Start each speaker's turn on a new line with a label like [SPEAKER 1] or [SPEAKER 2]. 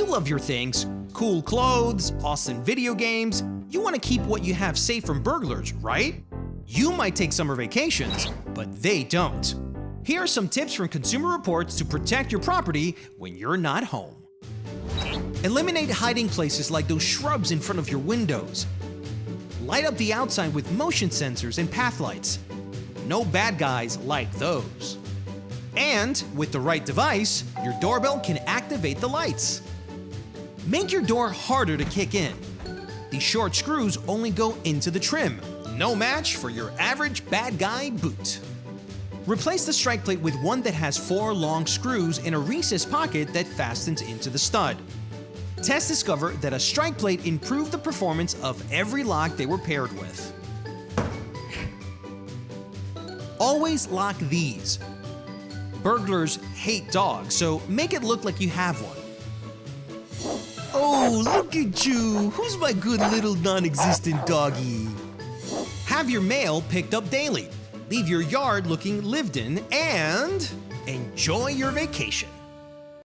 [SPEAKER 1] You love your things. Cool clothes, awesome video games. You want to keep what you have safe from burglars, right? You might take summer vacations, but they don't. Here are some tips from Consumer Reports to protect your property when you're not home. Eliminate hiding places like those shrubs in front of your windows. Light up the outside with motion sensors and path lights. No bad guys like those. And with the right device, your doorbell can activate the lights. Make your door harder to kick in. These short screws only go into the trim. No match for your average bad guy boot. Replace the strike plate with one that has four long screws in a recessed pocket that fastens into the stud. Tests discover that a strike plate improved the performance of every lock they were paired with. Always lock these. Burglars hate dogs, so make it look like you have one. Oh, look at you! Who's my good little non-existent doggy? Have your mail picked up daily. Leave your yard looking lived in and enjoy your vacation.